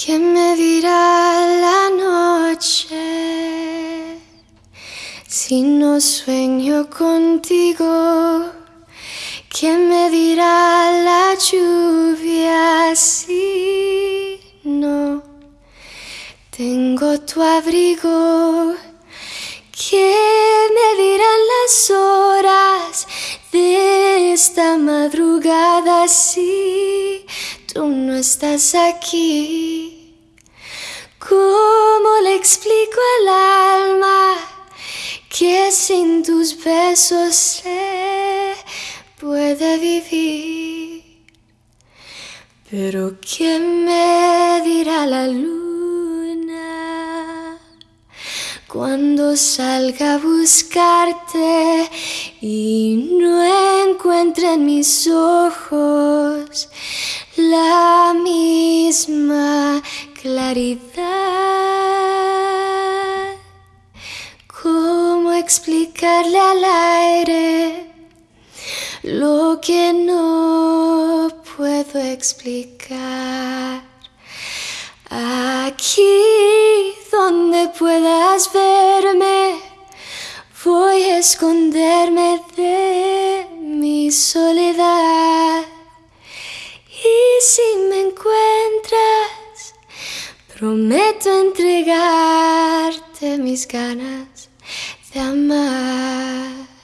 ¿Quién me dirá la noche si no sueño contigo? ¿Quién me dirá la lluvia si no tengo tu abrigo? ¿Quién me dirán las horas de esta madrugada si tú no estás aquí? ¿Cómo le explico al alma que sin tus besos se puede vivir? Pero ¿quién me dirá la luna cuando salga a buscarte y no encuentre en mis ojos la misma claridad. Explicarle al aire lo que no puedo explicar? Aquí donde puedas verme, voy a esconderme de mi soledad. Y si me encuentras, prometo entregarte mis ganas de amar.